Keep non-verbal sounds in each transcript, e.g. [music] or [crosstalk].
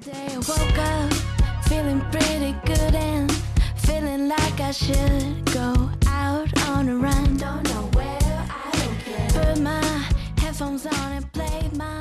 Today I woke up feeling pretty good and feeling like I should go out on a run. Don't know where, I don't care. Put my headphones on and play my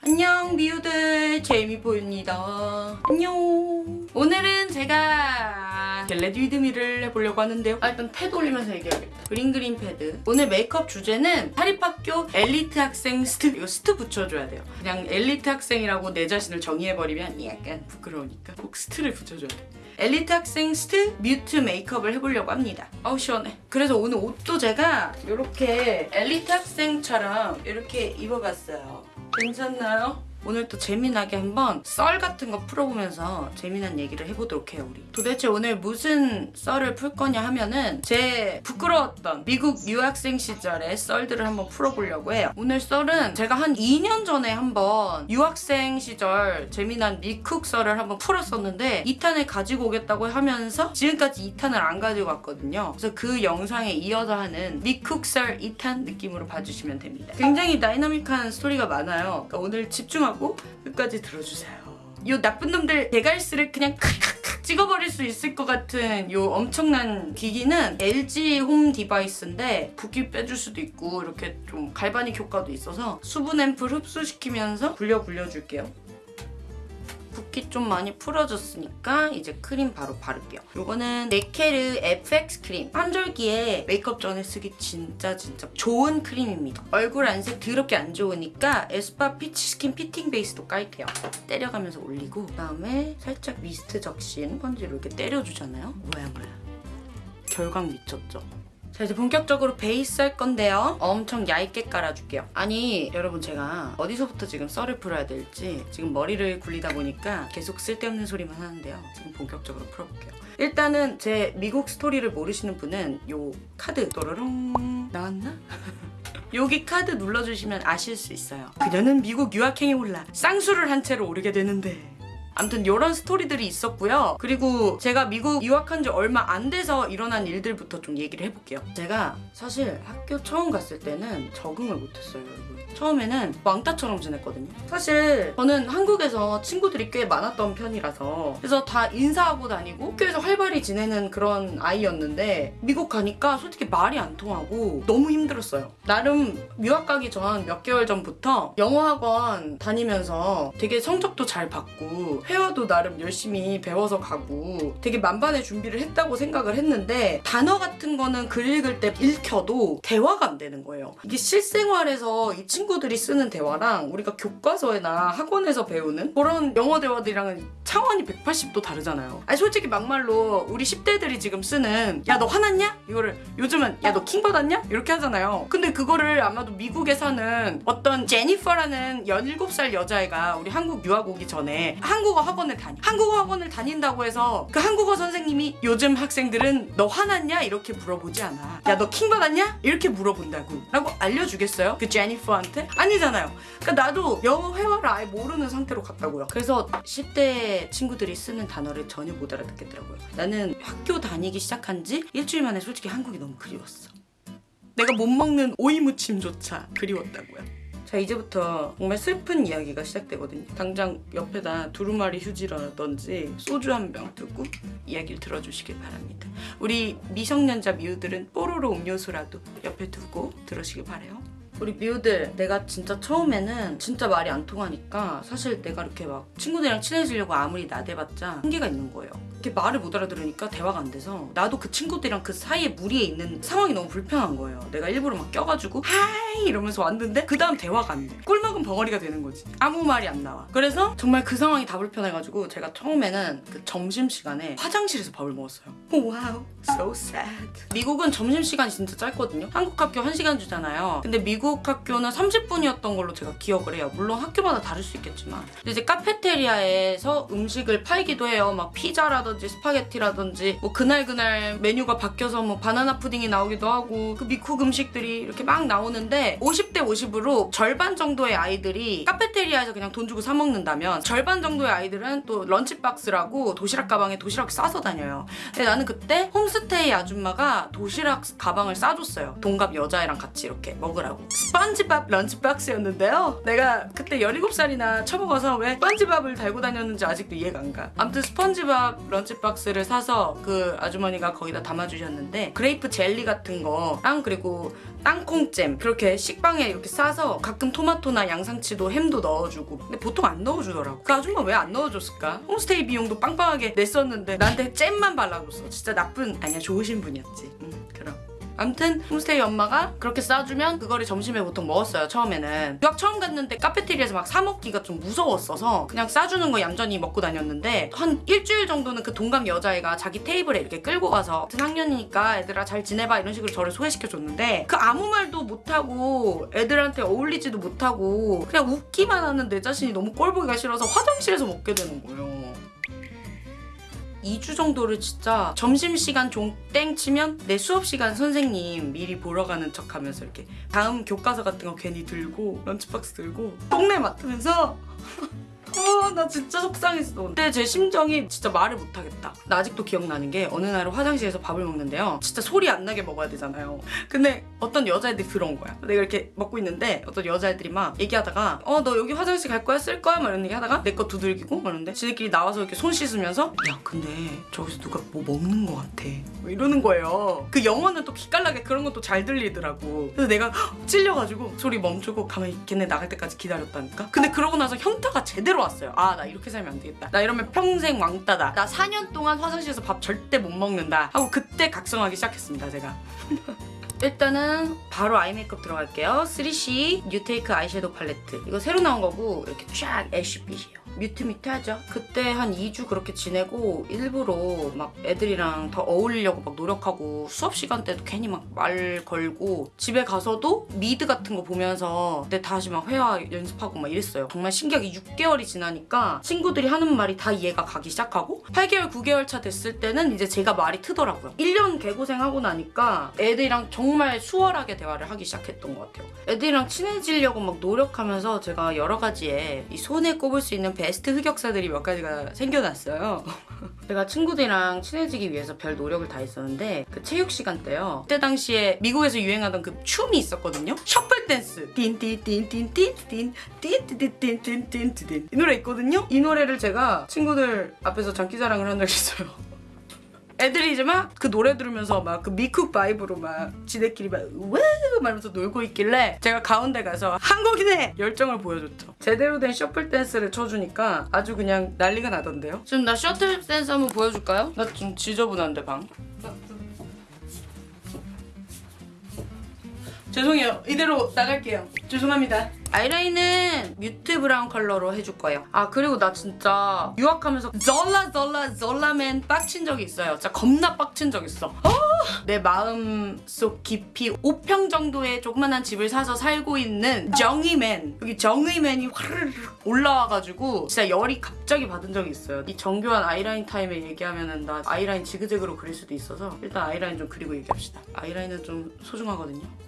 안녕 미우들. 제이미보입니다. 안녕. 오늘은 제가 get ready with me를 해보려고 하는데요. 아, 일단 패드 올리면서 얘기해야겠다. 그린그린 패드. 오늘 메이크업 주제는 사립학교 엘리트 학생 st 이거 st 붙여줘야 돼요. 그냥 엘리트 학생이라고 내 자신을 정의해버리면 약간 부끄러우니까 꼭 st를 붙여줘야 돼. 엘리트 학생 스트 mute 메이크업을 해보려고 합니다. 어우 시원해. 그래서 오늘 옷도 제가 이렇게 엘리트 학생처럼 이렇게 입어봤어요 괜찮나요? 오늘 또 재미나게 한번 썰 같은 거 풀어보면서 재미난 얘기를 해보도록 해요 우리. 도대체 오늘 무슨 썰을 풀 거냐 하면은 제 부끄러웠던 미국 유학생 시절의 썰들을 한번 풀어보려고 해요. 오늘 썰은 제가 한 2년 전에 한번 유학생 시절 재미난 미쿡 썰을 한번 풀었었는데 2탄을 가지고 오겠다고 하면서 지금까지 2탄을 안 가지고 왔거든요. 그래서 그 영상에 이어서 하는 미쿡 썰 2탄 느낌으로 봐주시면 됩니다. 굉장히 다이나믹한 스토리가 많아요. 그러니까 오늘 집중 하고 끝까지 들어주세요. 요 나쁜 놈들 대갈스를 그냥 칵칵칵 찍어버릴 수 있을 것 같은 요 엄청난 기기는 LG home device인데 붓기 빼줄 수도 있고 이렇게 좀 galvanic 효과도 있어서 수분 앰플 흡수시키면서 굴려 굴려줄게요 붓기 좀 많이 풀어졌으니까 이제 크림 바로 바를게요. 이거는 네케르 FX 크림. 환절기에 메이크업 전에 쓰기 진짜 진짜 좋은 크림입니다. 얼굴 안색 더럽게 안 좋으니까 에스쁘아 peach skin fitting base도 깔게요. 때려가면서 올리고 그다음에 살짝 미스트 적신 스펀지로 이렇게 때려주잖아요. 뭐야 뭐야. 결광 미쳤죠? 자 이제 본격적으로 베이스 할 건데요. 엄청 얇게 깔아줄게요. 아니 여러분 제가 어디서부터 지금 썰을 풀어야 될지 지금 머리를 굴리다 보니까 계속 쓸데없는 소리만 하는데요. 지금 본격적으로 풀어볼게요. 일단은 제 미국 스토리를 모르시는 분은 요 카드 또로롱 나왔나? [laughs] 여기 카드 눌러주시면 아실 수 있어요. 그녀는 미국 유학행에 올라 쌍수를 한 채로 오르게 되는데 아무튼 이런 스토리들이 있었고요. 그리고 제가 미국 유학한 지 얼마 안 돼서 일어난 일들부터 좀 얘기를 해볼게요. 제가 사실 학교 처음 갔을 때는 적응을 못했어요, 여러분. 처음에는 왕따처럼 지냈거든요. 사실 저는 한국에서 친구들이 꽤 많았던 편이라서 그래서 다 인사하고 다니고 학교에서 활발히 지내는 그런 아이였는데 미국 가니까 솔직히 말이 안 통하고 너무 힘들었어요. 나름 유학 가기 전 몇 개월 전부터 영어 학원 다니면서 되게 성적도 잘 받고 회화도 나름 열심히 배워서 가고 되게 만반의 준비를 했다고 생각을 했는데 단어 같은 거는 글 읽을 때 읽혀도 대화가 안 되는 거예요. 이게 실생활에서 이 친구들이 쓰는 대화랑 우리가 교과서나 학원에서 배우는 그런 영어 대화들이랑은 차원이 180도 다르잖아요. 아니 솔직히 막말로 우리 10대들이 지금 쓰는 야 너 화났냐? 이거를 요즘은 야 너 킹 받았냐? 이렇게 하잖아요. 근데 그거를 아마도 미국에 사는 어떤 제니퍼라는 17살 여자애가 우리 한국 유학 오기 전에 한국 어 학원을 다니 한국어 학원을 다닌다고 해서 그 한국어 선생님이 요즘 학생들은 너 화났냐? 이렇게 물어보지 않아. 야 너 킹 받았냐? 이렇게 물어본다고 라고 알려주겠어요? 그 제니퍼한테? 아니잖아요. 그러니까 나도 영어 회화를 아예 모르는 상태로 갔다고요. 그래서 10대 친구들이 쓰는 단어를 전혀 못 알아듣겠더라고요. 나는 학교 다니기 시작한 지 일주일 만에 솔직히 한국이 너무 그리웠어. 내가 못 먹는 오이 무침조차 그리웠다고요. 자 이제부터 정말 슬픈 이야기가 시작되거든요. 당장 옆에다 두루마리 휴지라든지 소주 한 병 두고 이야기를 들어주시길 바랍니다. 우리 미성년자 미우들은 뽀로로 음료수라도 옆에 두고 들으시길 바래요. 우리 미우들 내가 진짜 처음에는 진짜 말이 안 통하니까 사실 내가 이렇게 막 친구들이랑 친해지려고 아무리 나대봤자 한계가 있는 거예요. 이렇게 말을 못 알아들으니까 대화가 안 돼서 나도 그 친구들이랑 그 사이에 무리에 있는 상황이 너무 불편한 거예요. 내가 일부러 막 껴가지고 hi 이러면서 왔는데 그 다음 대화가 안 돼. 꿀먹은 벙어리가 되는 거지. 아무 말이 안 나와. 그래서 정말 그 상황이 다 불편해가지고 제가 처음에는 그 점심시간에 화장실에서 밥을 먹었어요. wow, so sad. 미국은 점심시간이 진짜 짧거든요. 한국 학교 1시간 주잖아요. 근데 미국 학교는 30분이었던 걸로 제가 기억을 해요. 물론 학교마다 다를 수 있겠지만. 이제 카페테리아에서 음식을 팔기도 해요. 막 피자라든지 스파게티라든지 뭐 그날 그날 메뉴가 바뀌어서 뭐 바나나 푸딩이 나오기도 하고 그 미국 음식들이 이렇게 막 나오는데 50대 50으로 절반 정도의 아이들이 카페테리아에서 그냥 돈 주고 사 먹는다면 절반 정도의 아이들은 또 lunch box라고 도시락 가방에 도시락 싸서 다녀요. 근데 나는 그때 홈스테이 아줌마가 도시락 가방을 싸줬어요. 동갑 여자애랑 같이 이렇게 먹으라고. 스펀지밥 lunch box였는데요. 내가 그때 17살이나 처먹어서 왜 스펀지밥을 달고 다녔는지 아직도 이해가 안 가. 아무튼 스펀지밥 lunch box를 사서 그 아주머니가 거기다 담아주셨는데 grape 젤리 같은 거랑 그리고 땅콩잼 그렇게 식빵에 이렇게 싸서 가끔 토마토나 양상치도 햄도 넣어주고 근데 보통 안 넣어주더라고. 그 아줌마 왜 안 넣어줬을까? 홈스테이 비용도 빵빵하게 냈었는데 나한테 잼만 발라줬어. 진짜 나쁜 아니야 좋으신 분이었지. 응 그럼 아무튼 홈스테이 엄마가 그렇게 싸주면 그거를 점심에 보통 먹었어요 처음에는. 유학 처음 갔는데 카페테리아에서 막 사 먹기가 좀 무서웠어서 그냥 싸주는 거 얌전히 먹고 다녔는데 한 일주일 정도는 그 동갑 여자애가 자기 테이블에 이렇게 끌고 가서 같은 학년이니까 애들아 잘 지내봐. 이런 식으로 저를 소개시켜줬는데 그 아무 말도 못하고 애들한테 어울리지도 못하고 그냥 웃기만 하는 내 자신이 너무 꼴보기가 싫어서 화장실에서 먹게 되는 거예요 2주 정도를 진짜 점심시간 종땡 치면 내 수업시간 선생님 미리 보러 가는 척 하면서 이렇게 다음 교과서 같은 거 괜히 들고 런치박스 들고 똥내 맡으면서 [laughs] 아, 나 진짜 속상했어. 그때 제 심정이 진짜 말을 못하겠다. 나 아직도 기억나는 게 어느 날은 화장실에서 밥을 먹는데요. 진짜 소리 안 나게 먹어야 되잖아요. 근데 어떤 여자애들이 들어온 거야. 내가 이렇게 먹고 있는데 어떤 여자애들이 막 얘기하다가 어, 너 여기 화장실 갈 거야? 쓸 거야? 막 이런 얘기 하다가 내 거 두들기고 막 이러는데 지들끼리 나와서 이렇게 손 씻으면서 야, 근데 저기서 누가 뭐 먹는 거 같아. 뭐 이러는 거예요. 그 영어는 또 기깔나게 그런 것도 잘 들리더라고. 그래서 내가 헉, 찔려가지고 소리 멈추고 가만히 걔네 나갈 때까지 기다렸다니까? 근데 그러고 나서 현타가 제대로 왔어요. 아, 나 이렇게 살면 안 되겠다. 나 이러면 평생 왕따다. 나 4년 동안 화장실에서 밥 절대 못 먹는다. 하고 그때 각성하기 시작했습니다, 제가. [laughs] 일단은 바로 eye 메이크업 들어갈게요. 3CE 뉴테이크 아이섀도우 팔레트. 이거 새로 나온 거고 이렇게 쫙 ash빛이에요. mute mute 하죠. 그때 한 2주 그렇게 지내고 일부러 막 애들이랑 더 어울리려고 막 노력하고 수업 시간 때도 괜히 막 말 걸고 집에 가서도 미드 같은 거 보면서 그때 다시 막 회화 연습하고 막 이랬어요. 정말 신기하게 6개월이 지나니까 친구들이 하는 말이 다 이해가 가기 시작하고 8개월, 9개월 차 됐을 때는 이제 제가 말이 트더라고요. 1년 개고생하고 나니까 애들이랑 정말 수월하게 대화를 하기 시작했던 것 같아요. 애들이랑 친해지려고 막 노력하면서 제가 여러 가지에 이 손에 꼽을 수 있는 베스트 흑역사들이 몇 가지가 생겨났어요. 제가 친구들이랑 친해지기 위해서 별 노력을 다 했었는데 그 체육 시간 때요. 그때 당시에 미국에서 유행하던 그 춤이 있었거든요. 셔플 댄스. 띵띵띵띵띵띵띵띵띵띵띵띵 이 노래 있거든요. 이 노래를 제가 친구들 앞에서 장기자랑을 한 적이 있어요. 애들이 이제 막 그 노래 들으면서 막 그 미쿡 vibe로 막 지네끼리 막 우와 말면서 놀고 있길래 제가 가운데 가서 한국인의 열정을 보여줬죠. 제대로 된 shuffle 댄스를 쳐주니까 아주 그냥 난리가 나던데요. 지금 나 shuffle 댄스 한번 보여줄까요? 나 좀 지저분한데 방. 죄송해요. 이대로 나갈게요. 죄송합니다. 아이라인은 mute brown 컬러로 해줄 거예요. 아 그리고 나 진짜 유학하면서 zor라 zor라 zor라맨 빡친 적이 있어요. 진짜 겁나 빡친 적 있어. 아! 내 마음 속 깊이 5평 정도의 조그만한 집을 사서 살고 있는 정의맨 여기 정의맨이 화르르 올라와가지고 진짜 열이 갑자기 받은 적이 있어요. 이 정교한 아이라인 타임에 얘기하면은 나 아이라인 지그재그로 그릴 수도 있어서 일단 아이라인 좀 그리고 얘기합시다. 아이라인은 좀 소중하거든요.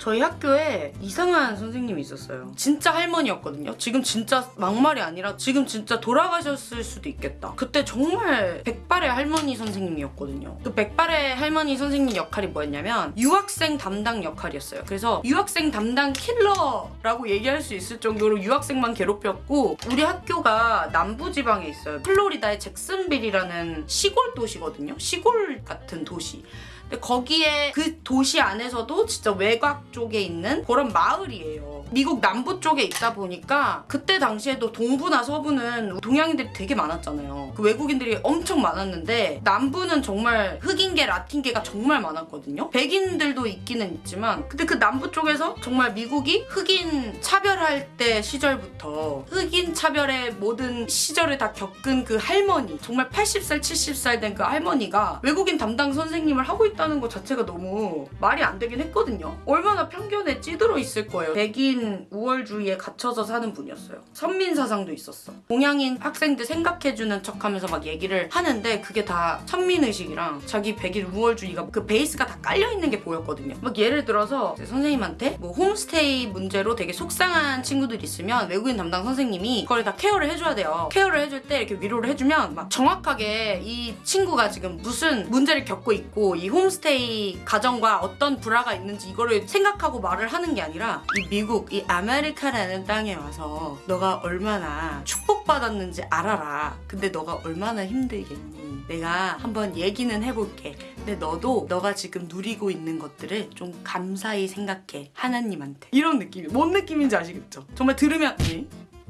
저희 학교에 이상한 선생님이 있었어요. 진짜 할머니였거든요. 지금 진짜 막말이 아니라 지금 진짜 돌아가셨을 수도 있겠다. 그때 정말 백발의 할머니 선생님이었거든요. 그 백발의 할머니 선생님 역할이 뭐였냐면 유학생 담당 역할이었어요. 그래서 유학생 담당 킬러라고 얘기할 수 있을 정도로 유학생만 괴롭혔고 우리 학교가 남부지방에 있어요. 플로리다의 잭슨빌이라는 시골 도시거든요. 시골 같은 도시. 근데 거기에 그 도시 안에서도 진짜 외곽 쪽에 있는 그런 마을이에요. 미국 남부 쪽에 있다 보니까 그때 당시에도 동부나 서부는 동양인들이 되게 많았잖아요. 그 외국인들이 엄청 많았는데 남부는 정말 흑인계, 라틴계가 정말 많았거든요. 백인들도 있기는 있지만 근데 그 남부 쪽에서 정말 미국이 흑인 차별할 때 시절부터 흑인 차별의 모든 시절을 다 겪은 그 할머니 정말 80살, 70살 된 그 할머니가 외국인 담당 선생님을 하고 있다는 것 자체가 너무 말이 안 되긴 했거든요. 얼마나 편견에 찌들어 있을 거예요. 백인 외국인 우월주의에 갇혀서 사는 분이었어요. 선민 사상도 있었어. 동양인 학생들 생각해주는 척하면서 막 얘기를 하는데 그게 다 선민 의식이랑 자기 백인 우월주의가 그 베이스가 다 깔려 있는 게 보였거든요. 막 예를 들어서 선생님한테 뭐 홈스테이 문제로 되게 속상한 친구들 있으면 외국인 담당 선생님이 그걸 다 케어를 해줘야 돼요. 케어를 해줄 때 이렇게 위로를 해주면 막 정확하게 이 친구가 지금 무슨 문제를 겪고 있고 이 홈스테이 가정과 어떤 불화가 있는지 이거를 생각하고 말을 하는 게 아니라 이 미국 이 아메리카라는 땅에 와서 너가 얼마나 축복받았는지 알아라. 근데 너가 얼마나 힘들겠니? 내가 한번 얘기는 해볼게. 근데 너도 너가 지금 누리고 있는 것들을 좀 감사히 생각해. 하나님한테. 이런 느낌이. 뭔 느낌인지 아시겠죠? 정말 들으면 에?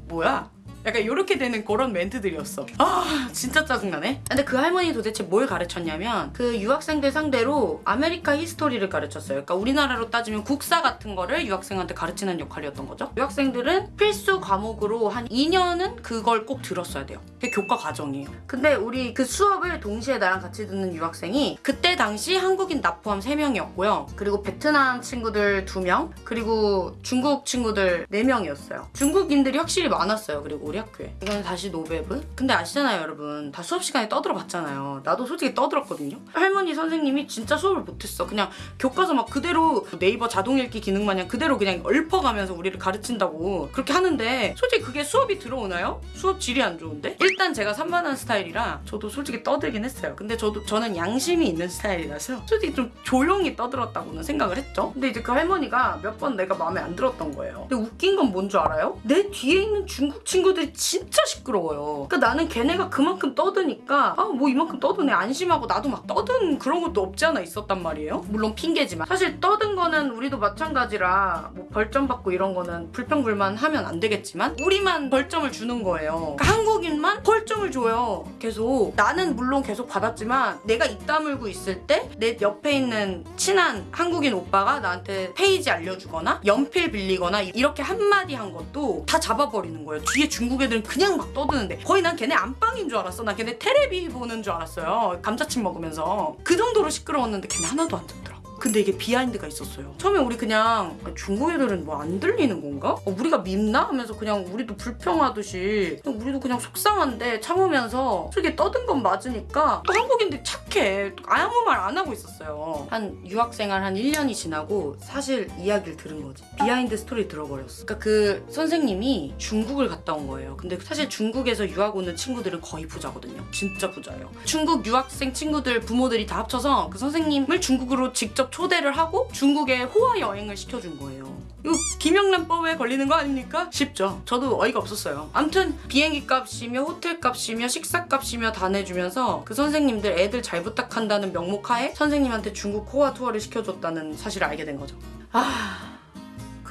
뭐야? 약간 이렇게 되는 그런 멘트들이었어. 아 진짜 짜증나네. 근데 그 할머니 도대체 뭘 가르쳤냐면 그 유학생들 상대로 America history를 가르쳤어요. 그러니까 우리나라로 따지면 국사 같은 거를 유학생한테 가르치는 역할이었던 거죠. 유학생들은 필수 과목으로 한 2년은 그걸 꼭 들었어야 돼요. 그게 교과 과정이에요. 근데 우리 그 수업을 동시에 나랑 같이 듣는 유학생이 그때 당시 한국인 나 포함 3명이었고요. 그리고 베트남 친구들 2명, 그리고 중국 친구들 4명이었어요. 중국인들이 확실히 많았어요. 그리고 학교에. 이거는 다시 노베브. 근데 아시잖아요, 여러분. 다 수업 시간에 떠들어 봤잖아요. 나도 솔직히 떠들었거든요. 할머니 선생님이 진짜 수업을 못했어. 그냥 교과서 막 그대로 네이버 자동 읽기 기능 마냥 그대로 그냥 읊어가면서 우리를 가르친다고 그렇게 하는데 솔직히 그게 수업이 들어오나요? 수업 질이 안 좋은데? 일단 제가 산만한 스타일이라 저도 솔직히 떠들긴 했어요. 근데 저도 저는 양심이 있는 스타일이라서 솔직히 좀 조용히 떠들었다고는 생각을 했죠. 근데 이제 그 할머니가 몇 번 내가 마음에 안 들었던 거예요. 근데 웃긴 건 뭔 줄 알아요? 내 뒤에 있는 중국 친구들 이 진짜 시끄러워요. 그러니까 나는 걔네가 그만큼 떠드니까 아 뭐 이만큼 떠드네 안심하고 나도 막 떠든 그런 것도 없지 않아 있었단 말이에요. 물론 핑계지만 사실 떠든 거는 우리도 마찬가지라 뭐 벌점 받고 이런 거는 불평불만 하면 안 되겠지만 우리만 벌점을 주는 거예요. 그러니까 한국인만 벌점을 줘요. 계속 나는 물론 계속 받았지만 내가 입 다물고 있을 때 내 옆에 있는 친한 한국인 오빠가 나한테 페이지 알려주거나 연필 빌리거나 이렇게 한마디 한 것도 다 잡아버리는 거예요. 뒤에 중국 애들은 그냥 막 떠드는데 거의 난 걔네 안방인 줄 알았어. 난 걔네 테레비 보는 줄 알았어요. 감자칩 먹으면서 그 정도로 시끄러웠는데 걔네 하나도 안 듣더라. 근데 이게 behind가 있었어요. 처음에 우리 그냥 아, 중국 애들은 뭐 안 들리는 건가? 어, 우리가 밉나? 하면서 그냥 우리도 불평하듯이 그냥 우리도 그냥 속상한데 참으면서 솔직히 떠든 건 맞으니까 또 한국인들이 착해. 또 아무 말 안 하고 있었어요. 한 유학생활 한 1년이 지나고 사실 이야기를 들은 거지. behind story 들어버렸어. 그러니까 그 선생님이 중국을 갔다 온 거예요. 근데 사실 중국에서 유학 오는 친구들은 거의 부자거든요. 진짜 부자예요. 중국 유학생 친구들 부모들이 다 합쳐서 그 선생님을 중국으로 직접 초대를 하고 중국에 호화 여행을 시켜준 거예요. 이거 김영란법에 걸리는 거 아닙니까? 쉽죠. 저도 어이가 없었어요. 암튼 비행기 값이며 호텔 값이며 식사 값이며 다 내주면서 그 선생님들 애들 잘 부탁한다는 명목하에 선생님한테 중국 호화 투어를 시켜줬다는 사실을 알게 된 거죠. 아...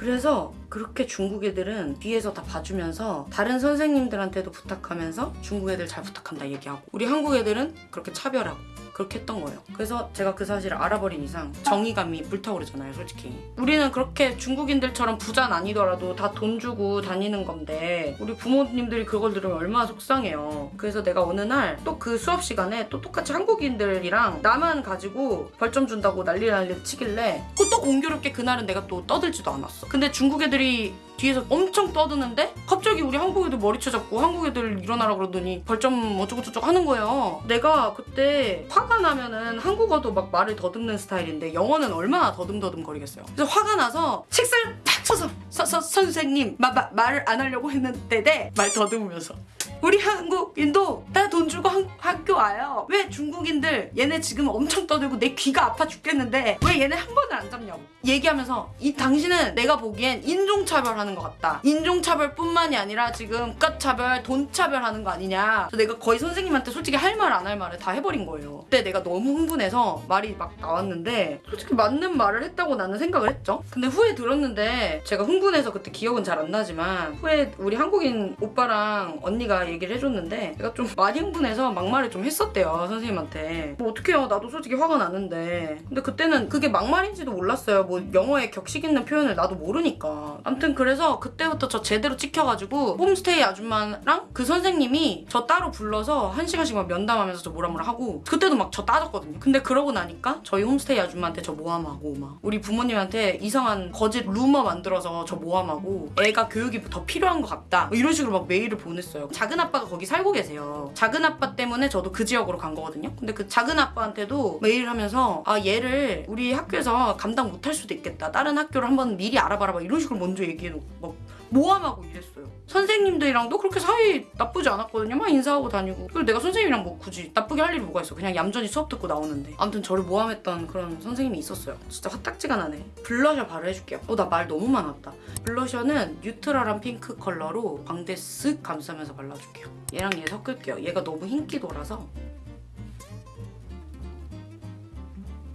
그래서 그렇게 중국 애들은 뒤에서 다 봐주면서 다른 선생님들한테도 부탁하면서 중국 애들 잘 부탁한다 얘기하고 우리 한국 애들은 그렇게 차별하고 그렇게 했던 거예요. 그래서 제가 그 사실을 알아버린 이상 정의감이 불타오르잖아요, 솔직히. 우리는 그렇게 중국인들처럼 부자는 아니더라도 다 돈 주고 다니는 건데 우리 부모님들이 그걸 들으면 얼마나 속상해요. 그래서 내가 어느 날 또 그 수업 시간에 또 똑같이 한국인들이랑 나만 가지고 벌점 준다고 난리 난리 치길래 또, 또 공교롭게 그날은 내가 또 떠들지도 않았어. 근데 중국 애들이 뒤에서 엄청 떠드는데 갑자기 우리 한국 애들 머리채 잡고 한국 애들 일어나라 그러더니 벌점 어쩌고저쩌고 하는 거예요. 내가 그때 화가 나면은 한국어도 막 말을 더듬는 스타일인데 영어는 얼마나 더듬더듬 거리겠어요. 그래서 화가 나서 책상을 탁 쳐서 서, 서, 선생님 말을 안 하려고 했는데 말 더듬으면서 우리 한국인도 다돈 주고 한, 학교 와요. 왜 중국인들 얘네 지금 엄청 떠들고 내 귀가 아파 죽겠는데 왜 얘네 한 번을 안 잡냐고 얘기하면서 이 당신은 내가 보기엔 인종차별하는 것 같다. 인종차별뿐만이 아니라 지금 국가차별, 돈차별하는 거 아니냐. 내가 거의 선생님한테 솔직히 할 말 안 할 말을 다 해버린 거예요. 그때 내가 너무 흥분해서 말이 막 나왔는데 솔직히 맞는 말을 했다고 나는 생각을 했죠. 근데 후에 들었는데 제가 흥분해서 그때 기억은 잘 안 나지만 후에 우리 한국인 오빠랑 언니가 얘기를 해줬는데 제가 좀 많이 흥분해서 막말을 좀 했었대요 선생님한테. 뭐 어떡해요? 나도 솔직히 화가 나는데. 근데 그때는 그게 막말인지도 몰랐어요. 뭐 영어에 격식 있는 표현을 나도 모르니까. 아무튼 그래서 그때부터 저 제대로 찍혀가지고 홈스테이 아줌마랑 그 선생님이 저 따로 불러서 한 시간씩 막 면담하면서 저 뭐라 뭐라 하고 그때도 막 저 따졌거든요. 근데 그러고 나니까 저희 홈스테이 아줌마한테 저 모함하고 막 우리 부모님한테 이상한 거짓 루머 만들어서 저 모함하고 애가 교육이 더 필요한 것 같다. 뭐 이런 식으로 막 메일을 보냈어요. 작은 아빠가 거기 살고 계세요. 작은 아빠 때문에 저도 그 지역으로 간 거거든요. 근데 그 작은 아빠한테도 메일을 하면서 아 얘를 우리 학교에서 감당 못할 수도 있겠다. 다른 학교를 한번 미리 알아봐라. 막 이런 식으로 먼저 얘기해놓고 막 모함하고 이랬어요 선생님들이랑도 그렇게 사이 나쁘지 않았거든요. 막 인사하고 다니고. 그리고 내가 선생님이랑 뭐 굳이 나쁘게 할 일이 뭐가 있어? 그냥 얌전히 수업 듣고 나오는데. 아무튼 저를 모함했던 그런 선생님이 있었어요. 진짜 화딱지가 나네. 블러셔 바로 해줄게요. 어 나 말 너무 많았다. 블러셔는 뉴트럴한 핑크 컬러로 광대 쓱 감싸면서 발라줄게요. 얘랑 얘 섞을게요. 얘가 너무 흰기도라서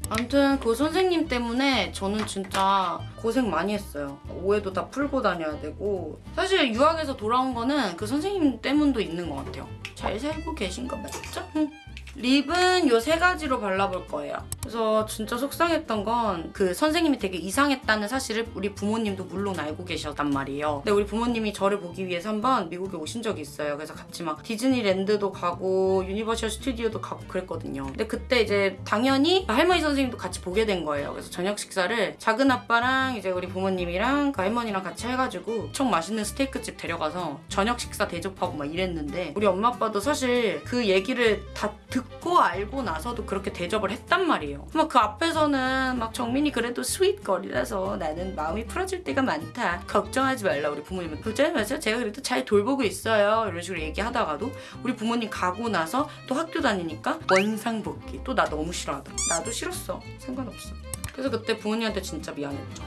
아무튼 그 선생님 때문에 저는 진짜 고생 많이 했어요. 오해도 다 풀고 다녀야 되고 사실 유학에서 돌아온 거는 그 선생님 때문도 있는 것 같아요. 잘 살고 계신 거 맞죠? 응. 립은 요 세 가지로 발라볼 거예요. 그래서 진짜 속상했던 건 그 선생님이 되게 이상했다는 사실을 우리 부모님도 물론 알고 계셨단 말이에요. 근데 우리 부모님이 저를 보기 위해서 한번 미국에 오신 적이 있어요. 그래서 같이 막 디즈니랜드도 가고 유니버셜 스튜디오도 가고 그랬거든요. 근데 그때 이제 당연히 할머니 선생님도 같이 보게 된 거예요. 그래서 저녁 식사를 작은 아빠랑 이제 우리 부모님이랑 그 할머니랑 같이 해가지고 엄청 맛있는 스테이크집 데려가서 저녁 식사 대접하고 막 이랬는데 우리 엄마 아빠도 사실 그 얘기를 다 듣고 알고 나서도 그렇게 대접을 했단 말이에요. 막 그 앞에서는 막 정민이 그래도 sweet girl이라서 나는 마음이 풀어질 때가 많다. 걱정하지 말라 우리 부모님은. 그죠? 맞아. 제가 그래도 잘 돌보고 있어요. 이런 식으로 얘기하다가도 우리 부모님 가고 나서 또 학교 다니니까 원상복귀. 또 나 너무 싫어하더라. 나도 싫었어. 상관없어. 그래서 그때 부모님한테 진짜 미안했죠.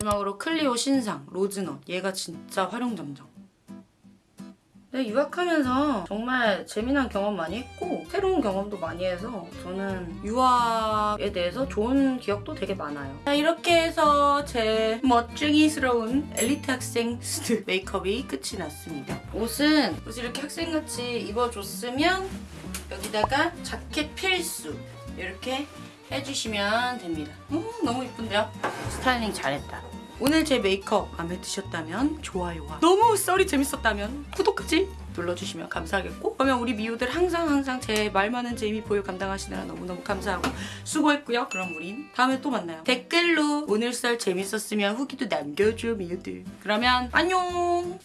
마지막으로 클리오 신상 로즈넛. 얘가 진짜 화룡점정. 네, 유학하면서 정말 재미난 경험 많이 했고 새로운 경험도 많이 해서 저는 유학에 대해서 좋은 기억도 되게 많아요. 자 이렇게 해서 제 멋쟁이스러운 엘리트 학생 스트 메이크업이 끝이 났습니다. 옷은 옷을 이렇게 학생같이 입어줬으면 여기다가 자켓 필수 이렇게 해주시면 됩니다. 음, 너무 이쁜데요? 스타일링 잘했다. 오늘 제 메이크업 마음에 드셨다면 좋아요와 너무 썰이 재밌었다면 구독까지 눌러주시면 감사하겠고 그러면 우리 미우들 항상 항상 제 말 많은 제이미 보유 감당하시느라 너무너무 감사하고 수고했고요. 그럼 우린 다음에 또 만나요. 댓글로 오늘 썰 재밌었으면 후기도 남겨줘 미우들. 그러면 안녕